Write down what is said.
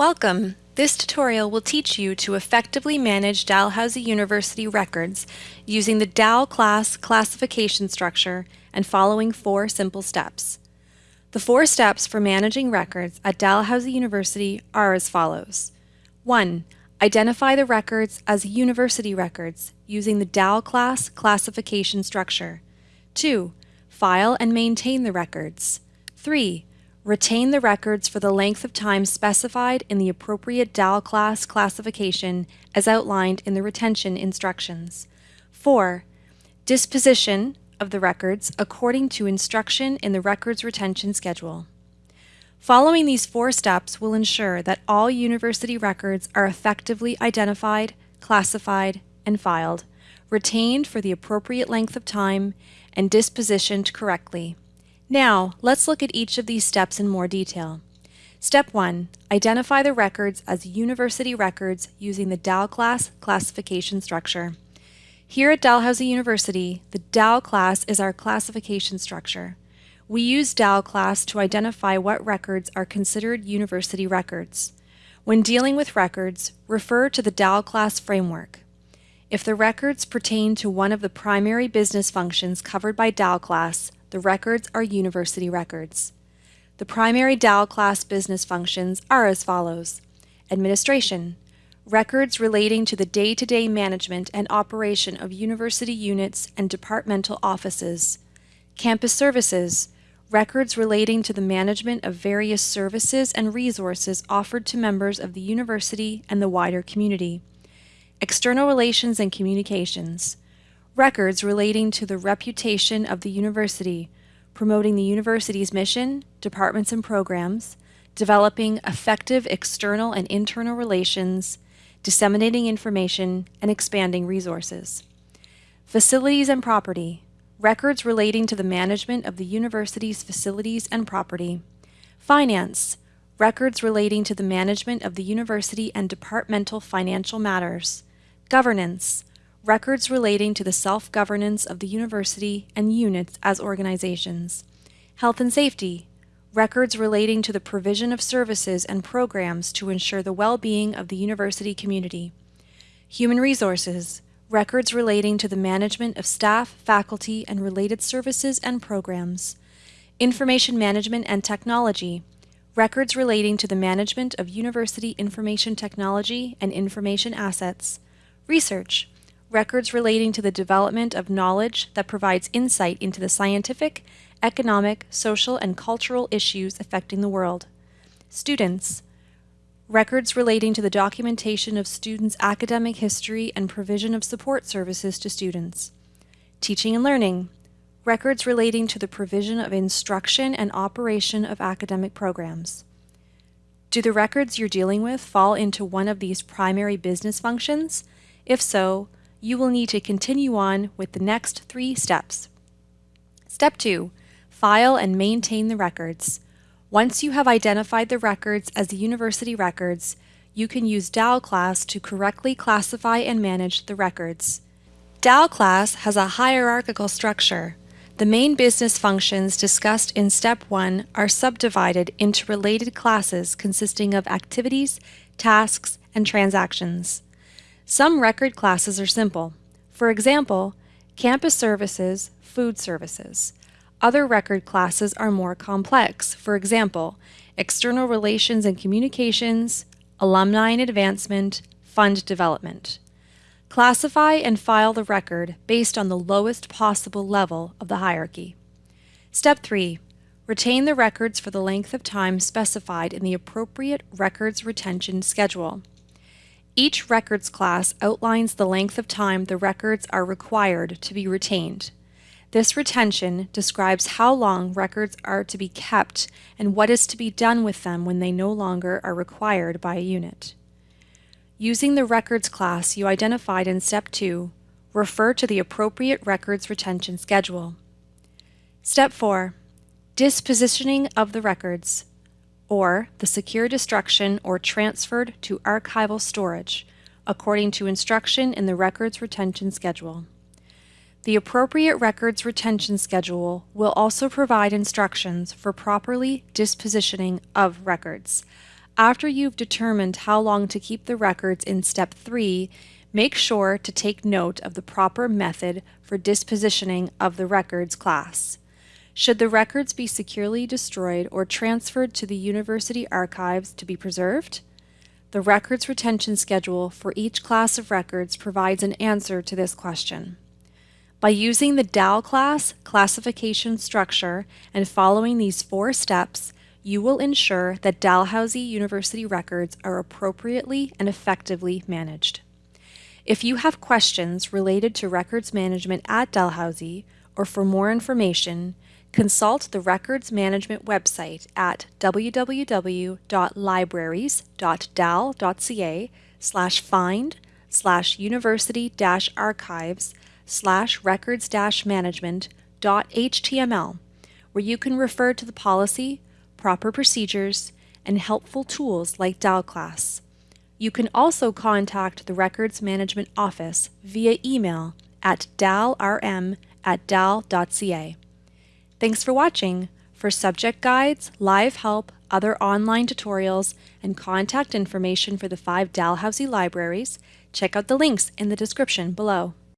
Welcome! This tutorial will teach you to effectively manage Dalhousie University records using the DAL class classification structure and following four simple steps. The four steps for managing records at Dalhousie University are as follows. 1. Identify the records as university records using the DAL class classification structure. 2. File and maintain the records. 3. Retain the records for the length of time specified in the appropriate DAL class classification as outlined in the retention instructions. 4. Disposition of the records according to instruction in the records retention schedule. Following these four steps will ensure that all university records are effectively identified, classified, and filed, retained for the appropriate length of time, and dispositioned correctly. Now, let's look at each of these steps in more detail. Step 1. Identify the records as university records using the DAL class classification structure. Here at Dalhousie University, the DAL class is our classification structure. We use DAL class to identify what records are considered university records. When dealing with records, refer to the DAL class framework. If the records pertain to one of the primary business functions covered by DAL class, the records are university records. The primary DAL class business functions are as follows. Administration, records relating to the day-to-day -day management and operation of university units and departmental offices. Campus services, records relating to the management of various services and resources offered to members of the university and the wider community. External relations and communications, records relating to the reputation of the university, promoting the university's mission, departments and programs, developing effective external and internal relations, disseminating information, and expanding resources. Facilities and property, records relating to the management of the university's facilities and property. Finance, records relating to the management of the university and departmental financial matters. Governance, records relating to the self-governance of the university and units as organizations, health and safety, records relating to the provision of services and programs to ensure the well-being of the university community, human resources, records relating to the management of staff, faculty, and related services and programs, information management and technology, records relating to the management of university information technology and information assets, research, records relating to the development of knowledge that provides insight into the scientific, economic, social, and cultural issues affecting the world. Students, records relating to the documentation of students' academic history and provision of support services to students. Teaching and learning, records relating to the provision of instruction and operation of academic programs. Do the records you're dealing with fall into one of these primary business functions? If so, you will need to continue on with the next three steps. Step 2. File and maintain the records. Once you have identified the records as the university records, you can use DAL class to correctly classify and manage the records. DAL class has a hierarchical structure. The main business functions discussed in Step 1 are subdivided into related classes consisting of activities, tasks, and transactions. Some record classes are simple. For example, campus services, food services. Other record classes are more complex. For example, external relations and communications, alumni and advancement, fund development. Classify and file the record based on the lowest possible level of the hierarchy. Step 3. Retain the records for the length of time specified in the appropriate records retention schedule. Each records class outlines the length of time the records are required to be retained. This retention describes how long records are to be kept and what is to be done with them when they no longer are required by a unit. Using the records class you identified in Step 2, refer to the appropriate records retention schedule. Step 4. Dispositioning of the records or the secure destruction or transferred to archival storage, according to instruction in the Records Retention Schedule. The appropriate records retention schedule will also provide instructions for properly dispositioning of records. After you've determined how long to keep the records in Step 3, make sure to take note of the proper method for dispositioning of the records class. Should the records be securely destroyed or transferred to the university archives to be preserved? The records retention schedule for each class of records provides an answer to this question. By using the DAL class classification structure and following these four steps, you will ensure that Dalhousie University records are appropriately and effectively managed. If you have questions related to records management at Dalhousie, or for more information, consult the Records Management website at www.libraries.dal.ca slash find slash university archives slash records management html, where you can refer to the policy, proper procedures, and helpful tools like DALClass. You can also contact the Records Management Office via email at dalrm at dal.ca. Thanks for watching. For subject guides, live help, other online tutorials, and contact information for the five Dalhousie libraries, check out the links in the description below.